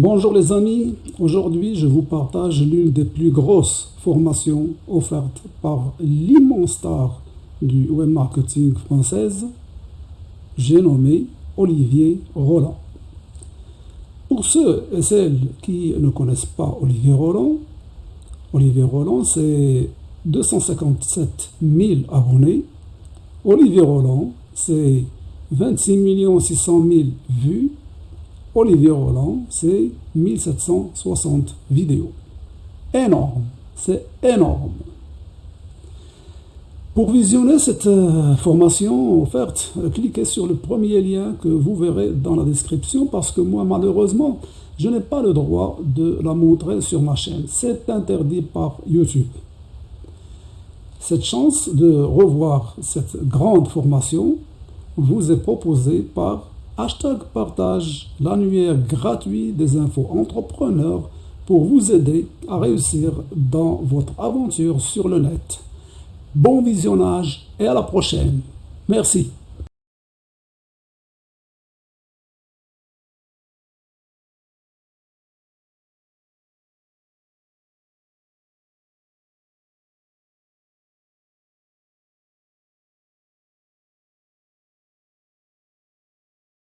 Bonjour les amis, aujourd'hui je vous partage l'une des plus grosses formations offertes par l'immense star du web marketing française, j'ai nommé Olivier Roland. Pour ceux et celles qui ne connaissent pas Olivier Roland, Olivier Roland c'est 257 000 abonnés. Olivier Roland c'est 26 600 000 vues Olivier Roland, c'est 1760 vidéos. Énorme, c'est énorme. Pour visionner cette euh, formation offerte, cliquez sur le premier lien que vous verrez dans la description parce que moi, malheureusement, je n'ai pas le droit de la montrer sur ma chaîne. C'est interdit par YouTube. Cette chance de revoir cette grande formation vous est proposée par Hashtag partage l'annuaire gratuit des infos entrepreneurs pour vous aider à réussir dans votre aventure sur le net. Bon visionnage et à la prochaine. Merci.